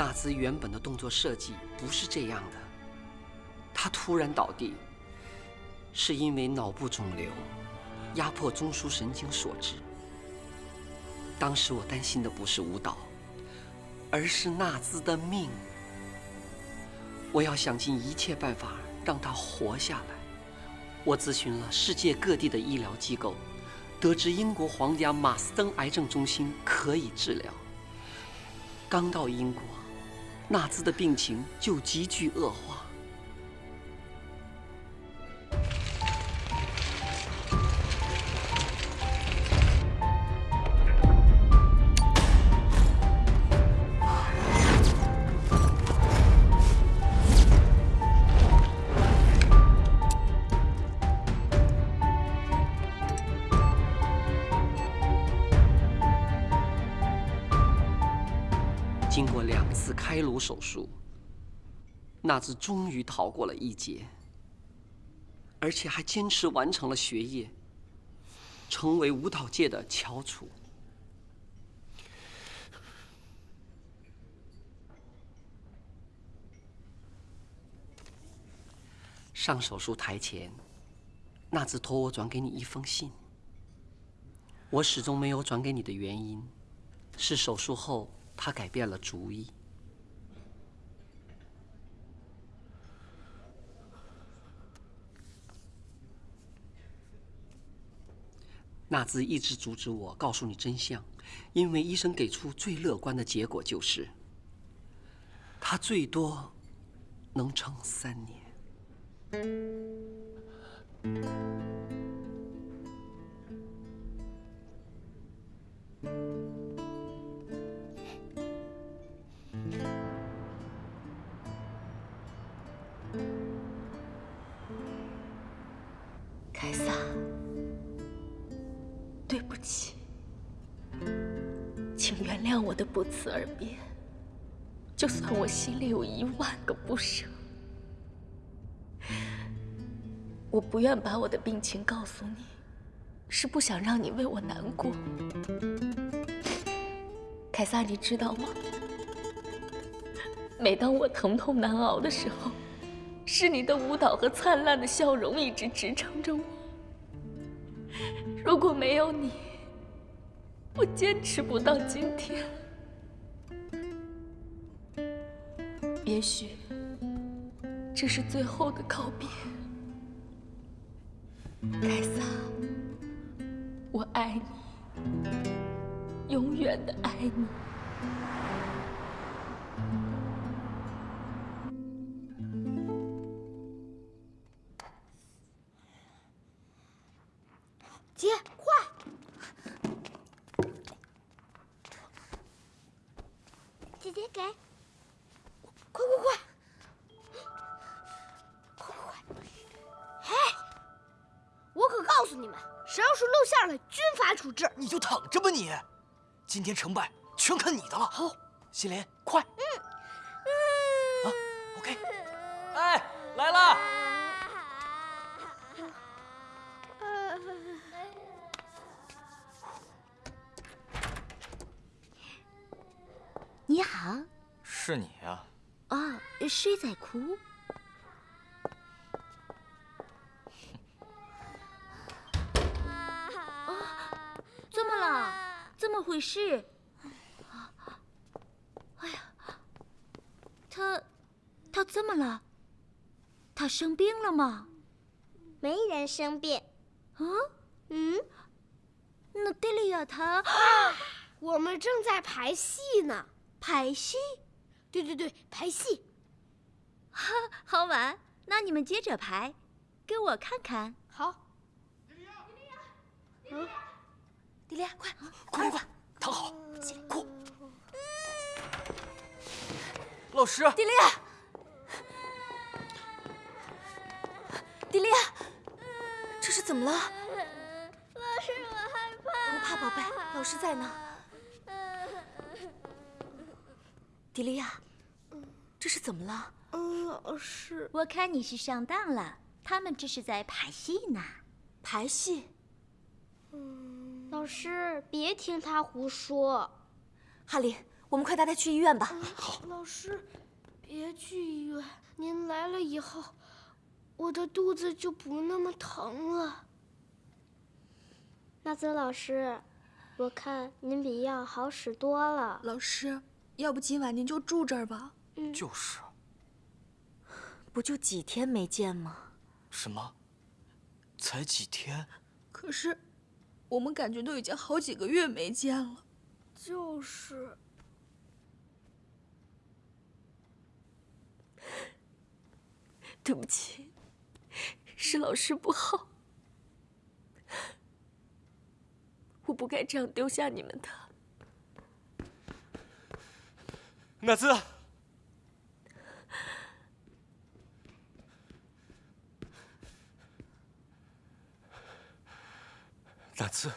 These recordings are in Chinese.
纳兹原本的动作设计不是这样的，他突然倒地，是因为脑部肿瘤压迫中枢神经所致。当时我担心的不是舞蹈，而是纳兹的命。我要想尽一切办法让他活下来。我咨询了世界各地的医疗机构，得知英国皇家马斯登癌症中心可以治疗。刚到英国，纳兹的病情就急剧恶化。次开颅手术，纳兹终于逃过了一劫，而且还坚持完成了学业，成为舞蹈界的翘楚。上手术台前，纳兹托我转给你一封信。我始终没有转给你的原因，是手术后。他改变了主意。纳兹一直阻止我告诉你真相，因为医生给出最乐观的结果就是，他最多能撑三年。的不辞而别，就算我心里有一万个不舍，我不愿把我的病情告诉你，是不想让你为我难过。凯撒，你知道吗？每当我疼痛难熬的时候，是你的舞蹈和灿烂的笑容一直支撑着我。如果没有你，我坚持不到今天。也许这是最后的告别，凯撒，我爱你，永远的爱你。今天成败全看你的了。好，心莲，快！嗯嗯。啊，OK。哎，来了。你好。是你呀。啊，谁在哭？啊，怎么了？怎么回事？哎呀，他，他怎么了？他生病了吗？没人生病。啊？嗯？那迪利亚他 我们正在排戏呢。排戏？对对对，排戏，哈，好玩。那你们接着排，给我看看。好。迪利亚，迪利亚，嗯，迪利亚，快，快快快，躺好，哭。老师。迪丽亚，迪丽亚，这是怎么了？老师，我害怕。不怕，宝贝，老师在呢。迪丽亚，这是怎么了？嗯，老师，我看你是上当了。他们这是在排戏呢。排戏？嗯，老师，别听他胡说。哈林，我们快带他去医院吧。好，老师，别去医院。您来了以后，我的肚子就不那么疼了。纳泽老师，我看您比药好使多了。老师，要不今晚您就住这儿吧？嗯就是。不就几天没见吗？什么？才几天？可是，我们感觉都已经好几个月没见了。就是。对不起，是老师不好，我不该这样丢下你们的。纳兹，纳兹，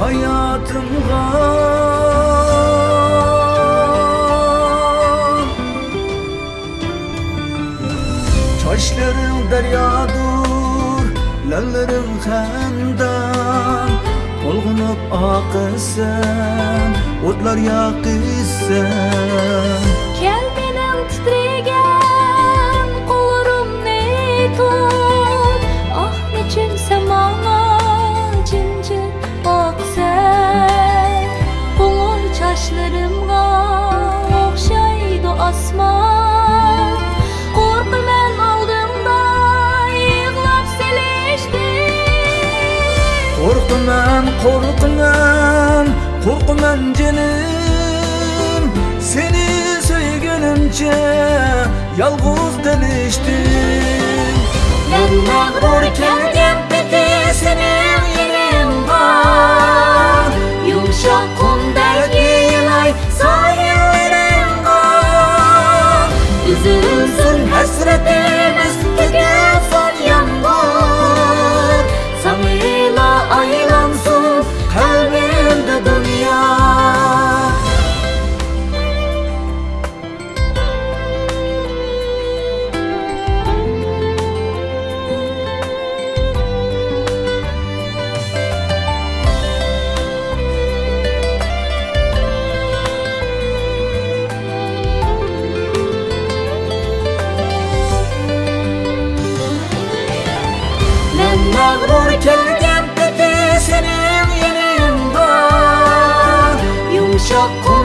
hayatım gam Çaşlarım deryadur, lallarım xandan Olgunub akısın, otlar yakısın. Kel benim titregen, kolurum ne tut? qo'rqman qo'rqman jinim seni suygunimcha yolg'iz tanishdim men mag'rur kelgan peti sening yerim bor yumshoq qumdagi loy sohillarim bor uzilsin hasratim 적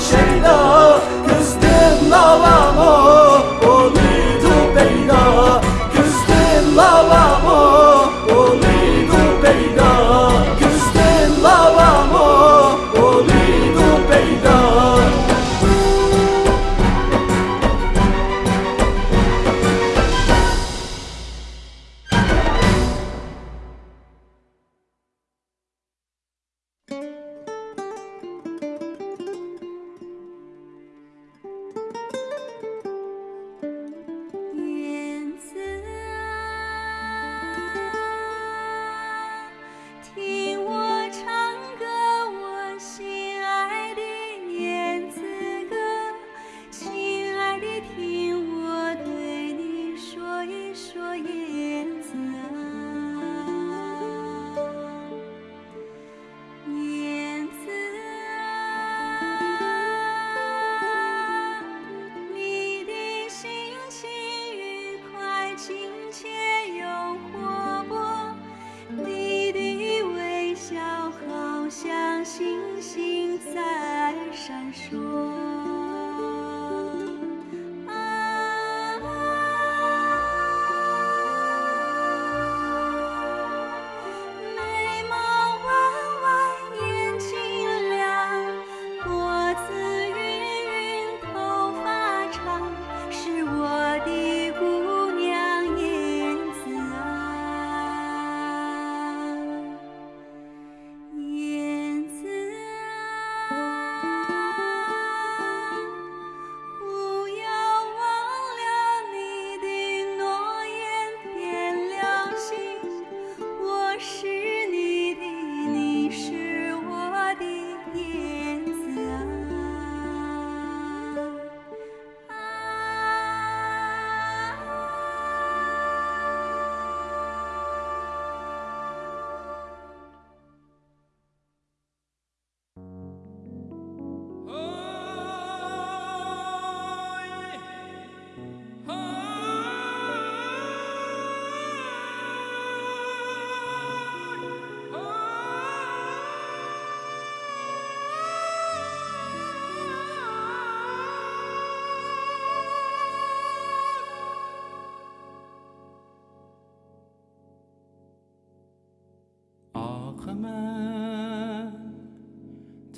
şeyda Kızdım nalan o.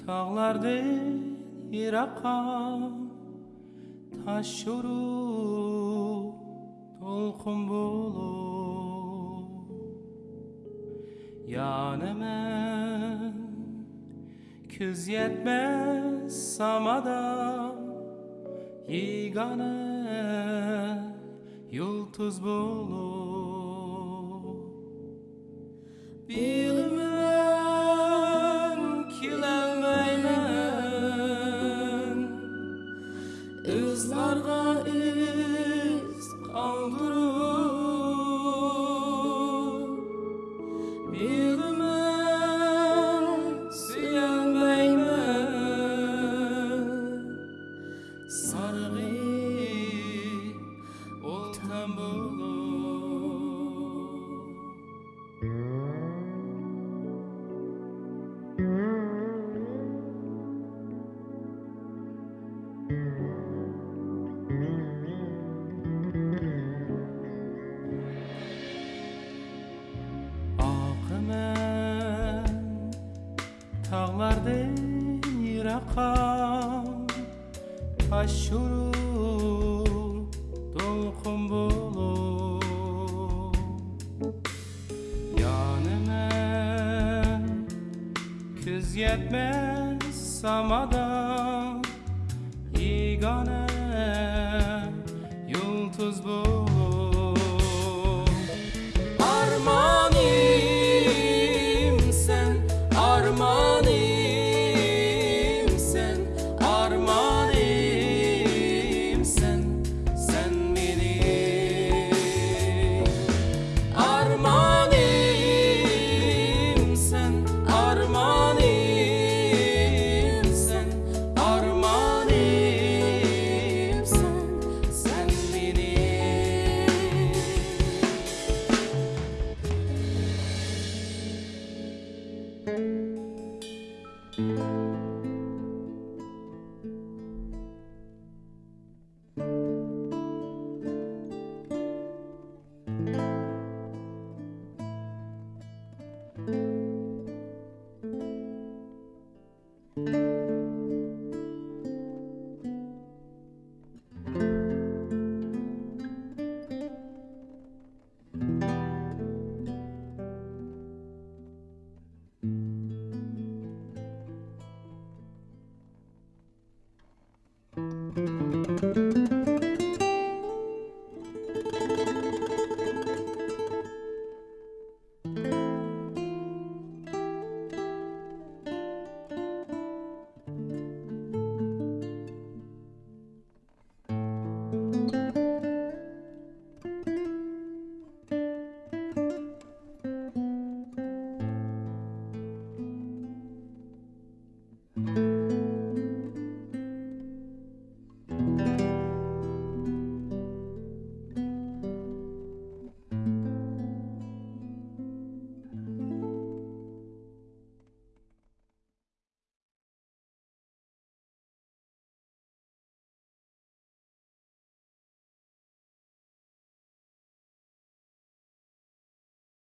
Tağlardan yiraqam Taş şuru Tolqun bulup Yanımın Küz yetmez samadan Yigana Yıldız bulup yetmez samada Yegane